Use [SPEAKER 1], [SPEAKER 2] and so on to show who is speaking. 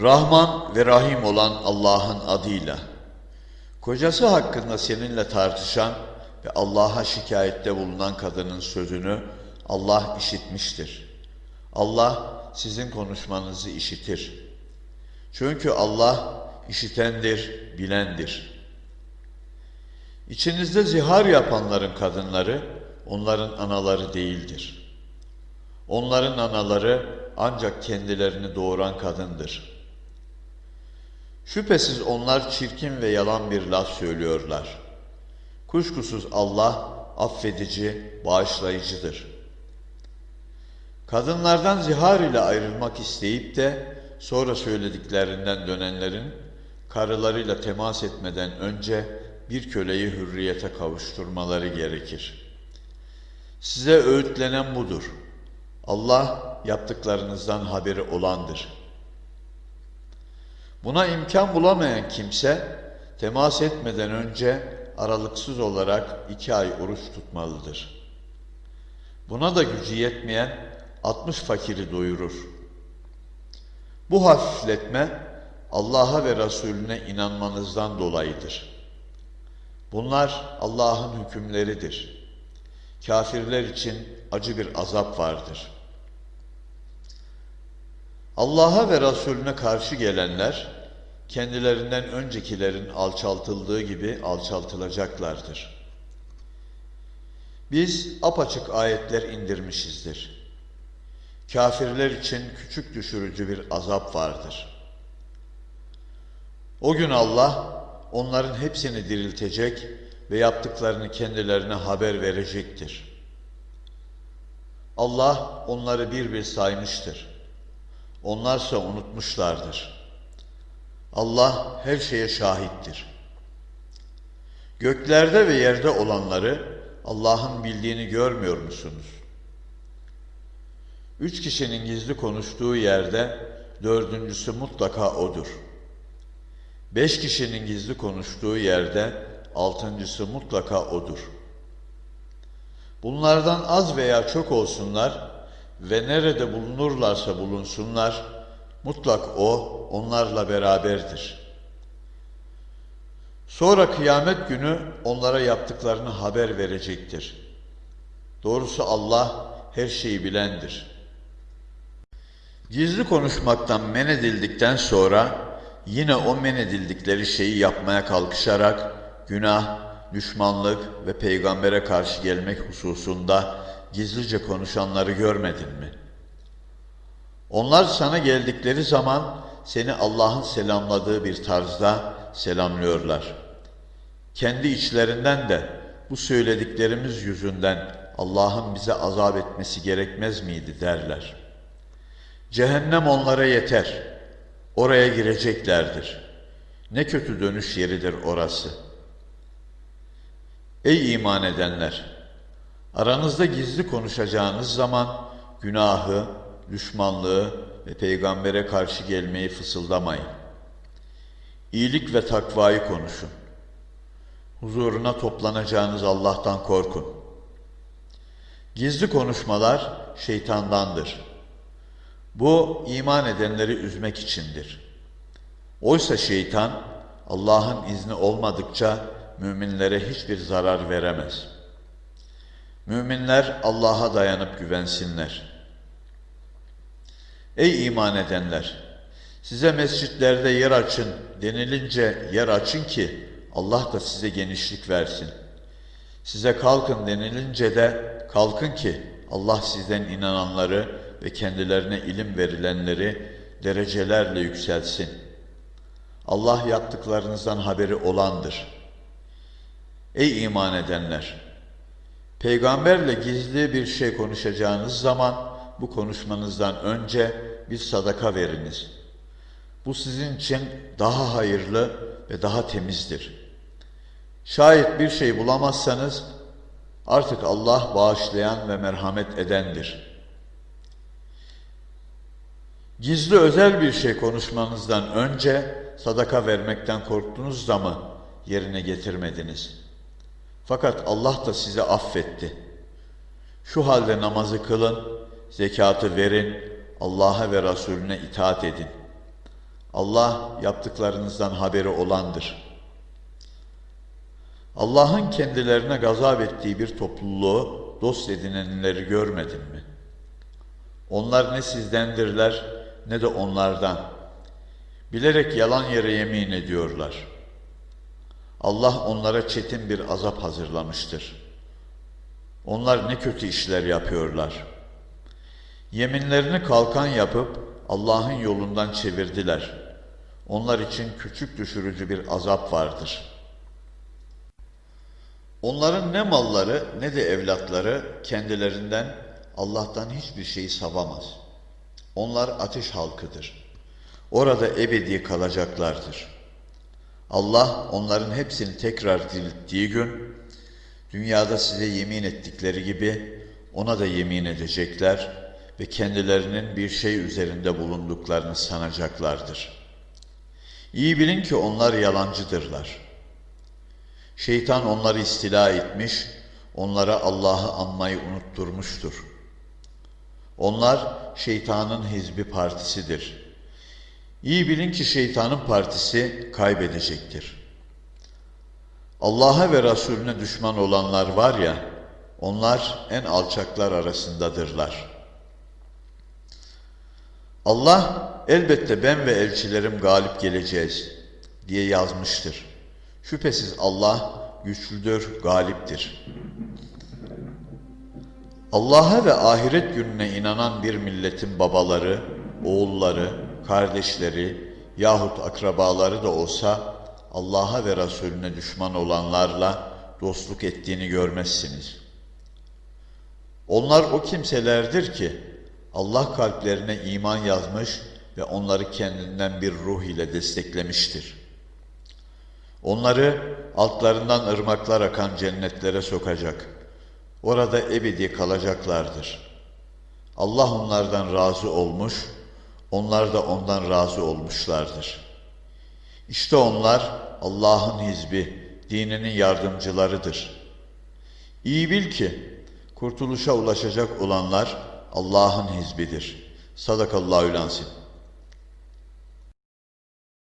[SPEAKER 1] Rahman ve Rahim olan Allah'ın adıyla. Kocası hakkında seninle tartışan ve Allah'a şikayette bulunan kadının sözünü Allah işitmiştir. Allah sizin konuşmanızı işitir. Çünkü Allah işitendir, bilendir. İçinizde zihar yapanların kadınları onların anaları değildir. Onların anaları ancak kendilerini doğuran kadındır. Şüphesiz onlar çirkin ve yalan bir laf söylüyorlar. Kuşkusuz Allah affedici, bağışlayıcıdır. Kadınlardan zihar ile ayrılmak isteyip de sonra söylediklerinden dönenlerin karılarıyla temas etmeden önce bir köleyi hürriyete kavuşturmaları gerekir. Size öğütlenen budur. Allah yaptıklarınızdan haberi olandır. Buna imkan bulamayan kimse temas etmeden önce aralıksız olarak iki ay oruç tutmalıdır. Buna da gücü yetmeyen 60 fakiri doyurur. Bu hafifletme Allah'a ve Resulüne inanmanızdan dolayıdır. Bunlar Allah'ın hükümleridir. Kafirler için acı bir azap vardır. Allah'a ve Resulüne karşı gelenler, kendilerinden öncekilerin alçaltıldığı gibi alçaltılacaklardır. Biz apaçık ayetler indirmişizdir. Kafirler için küçük düşürücü bir azap vardır. O gün Allah onların hepsini diriltecek ve yaptıklarını kendilerine haber verecektir. Allah onları bir bir saymıştır. Onlarsa unutmuşlardır. Allah her şeye şahittir. Göklerde ve yerde olanları Allah'ın bildiğini görmüyor musunuz? Üç kişinin gizli konuştuğu yerde dördüncüsü mutlaka odur. Beş kişinin gizli konuştuğu yerde altıncısı mutlaka odur. Bunlardan az veya çok olsunlar ve nerede bulunurlarsa bulunsunlar, mutlak O onlarla beraberdir. Sonra kıyamet günü onlara yaptıklarını haber verecektir. Doğrusu Allah her şeyi bilendir. Gizli konuşmaktan men edildikten sonra yine o men edildikleri şeyi yapmaya kalkışarak günah, düşmanlık ve peygambere karşı gelmek hususunda gizlice konuşanları görmedin mi? Onlar sana geldikleri zaman seni Allah'ın selamladığı bir tarzda selamlıyorlar. Kendi içlerinden de bu söylediklerimiz yüzünden Allah'ın bize azap etmesi gerekmez miydi derler. Cehennem onlara yeter. Oraya gireceklerdir. Ne kötü dönüş yeridir orası. Ey iman edenler! Aranızda gizli konuşacağınız zaman günahı, düşmanlığı ve peygambere karşı gelmeyi fısıldamayın. İyilik ve takvayı konuşun. Huzuruna toplanacağınız Allah'tan korkun. Gizli konuşmalar şeytandandır. Bu iman edenleri üzmek içindir. Oysa şeytan Allah'ın izni olmadıkça müminlere hiçbir zarar veremez. Müminler Allah'a dayanıp güvensinler. Ey iman edenler! Size mescitlerde yer açın denilince yer açın ki Allah da size genişlik versin. Size kalkın denilince de kalkın ki Allah sizden inananları ve kendilerine ilim verilenleri derecelerle yükselsin. Allah yaptıklarınızdan haberi olandır. Ey iman edenler! Peygamberle gizli bir şey konuşacağınız zaman bu konuşmanızdan önce bir sadaka veriniz. Bu sizin için daha hayırlı ve daha temizdir. Şayet bir şey bulamazsanız artık Allah bağışlayan ve merhamet edendir. Gizli özel bir şey konuşmanızdan önce sadaka vermekten korktunuz da mı yerine getirmediniz? Fakat Allah da size affetti. Şu halde namazı kılın, zekatı verin, Allah'a ve Resulüne itaat edin. Allah yaptıklarınızdan haberi olandır. Allah'ın kendilerine gazap ettiği bir topluluğu dost edinenleri görmedin mi? Onlar ne sizdendirler ne de onlardan. Bilerek yalan yere yemin ediyorlar. Allah onlara çetin bir azap hazırlamıştır. Onlar ne kötü işler yapıyorlar. Yeminlerini kalkan yapıp Allah'ın yolundan çevirdiler. Onlar için küçük düşürücü bir azap vardır. Onların ne malları ne de evlatları kendilerinden Allah'tan hiçbir şeyi savamaz. Onlar ateş halkıdır. Orada ebedi kalacaklardır. Allah onların hepsini tekrar dirilttiği gün, dünyada size yemin ettikleri gibi ona da yemin edecekler ve kendilerinin bir şey üzerinde bulunduklarını sanacaklardır. İyi bilin ki onlar yalancıdırlar. Şeytan onları istila etmiş, onlara Allah'ı anmayı unutturmuştur. Onlar şeytanın hizbi partisidir. İyi bilin ki şeytanın partisi kaybedecektir. Allah'a ve Resulüne düşman olanlar var ya, onlar en alçaklar arasındadırlar. Allah elbette ben ve elçilerim galip geleceğiz diye yazmıştır. Şüphesiz Allah güçlüdür, galiptir. Allah'a ve ahiret gününe inanan bir milletin babaları, oğulları, kardeşleri yahut akrabaları da olsa Allah'a ve Resulüne düşman olanlarla dostluk ettiğini görmezsiniz. Onlar o kimselerdir ki Allah kalplerine iman yazmış ve onları kendinden bir ruh ile desteklemiştir. Onları altlarından ırmaklar akan cennetlere sokacak. Orada ebedi kalacaklardır. Allah onlardan razı olmuş, onlar da ondan razı olmuşlardır. İşte onlar Allah'ın hizbi, dininin yardımcılarıdır. İyi bil ki kurtuluşa ulaşacak olanlar Allah'ın hizbidir. Sadakallahü lansin.